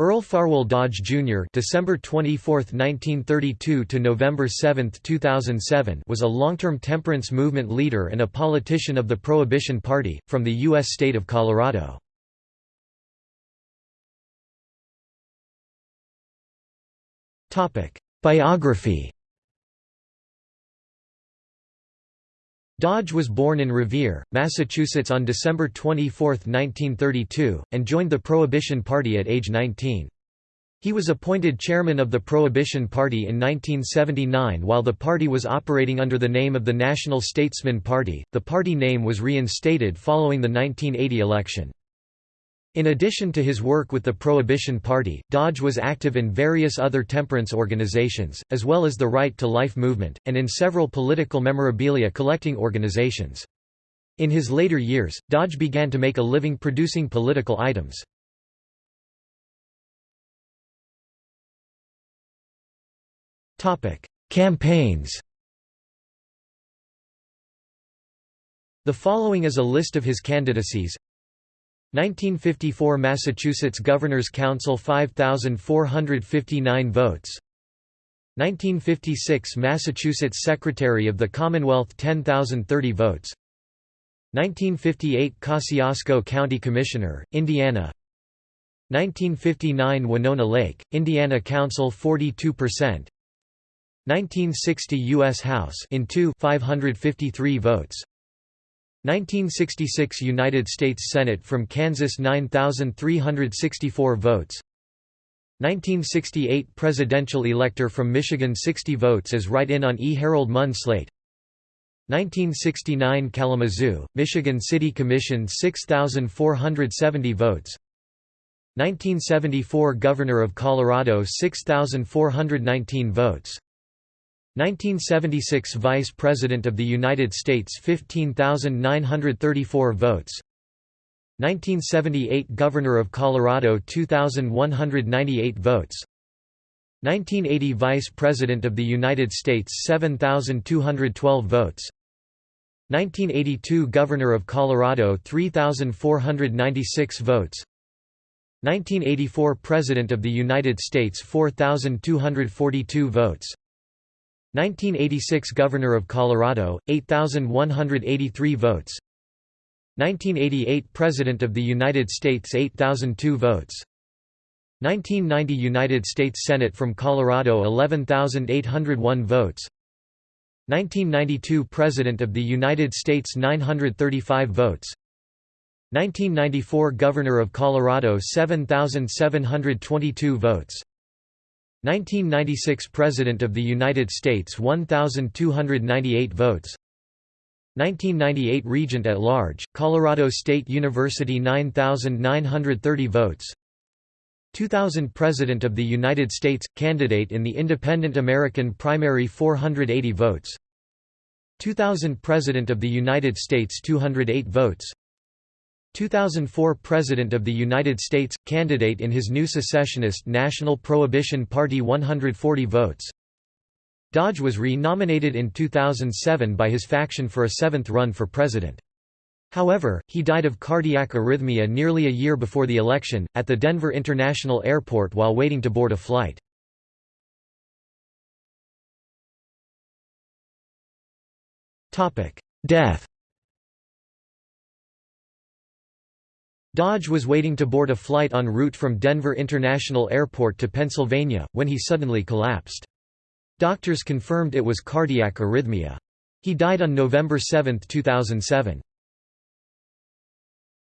Earl Farwell Dodge Jr. December 24, 1932 to November 7, 2007 was a long-term temperance movement leader and a politician of the Prohibition Party, from the U.S. state of Colorado. Topic: Biography Dodge was born in Revere, Massachusetts on December 24, 1932, and joined the Prohibition Party at age 19. He was appointed chairman of the Prohibition Party in 1979 while the party was operating under the name of the National Statesman Party. The party name was reinstated following the 1980 election. In addition to his work with the Prohibition Party, Dodge was active in various other temperance organizations, as well as the Right to Life movement, and in several political memorabilia collecting organizations. In his later years, Dodge began to make a living producing political items. Campaigns The following is a list of his candidacies 1954 Massachusetts Governor's Council 5459 votes. 1956 Massachusetts Secretary of the Commonwealth 10030 votes. 1958 Kosciusko County Commissioner, Indiana. 1959 Winona Lake, Indiana Council 42% 1960 U.S. House in 2 553 votes 1966 United States Senate from Kansas 9364 votes. 1968 Presidential elector from Michigan 60 votes as write-in on E. Harold Munn slate. 1969 Kalamazoo, Michigan City Commission 6,470 votes. 1974 Governor of Colorado 6,419 votes 1976 Vice President of the United States 15,934 votes. 1978 Governor of Colorado 2,198 votes. 1980 Vice President of the United States 7,212 votes. 1982 Governor of Colorado 3,496 votes. 1984 President of the United States 4,242 votes 1986 Governor of Colorado, 8,183 votes. 1988 President of the United States 8002 votes. 1990 United States Senate from Colorado 11,801 votes. 1992 President of the United States 935 votes. 1994 Governor of Colorado 7,722 votes 1996 President of the United States 1298 votes. 1998 Regent at Large, Colorado State University 9930 votes. 2000 President of the United States – Candidate in the Independent American Primary 480 votes. 2000 President of the United States 208 votes 2004 President of the United States, candidate in his new secessionist National Prohibition Party 140 votes. Dodge was re-nominated in 2007 by his faction for a seventh run for president. However, he died of cardiac arrhythmia nearly a year before the election, at the Denver International Airport while waiting to board a flight. Death Dodge was waiting to board a flight en route from Denver International Airport to Pennsylvania, when he suddenly collapsed. Doctors confirmed it was cardiac arrhythmia. He died on November 7, 2007.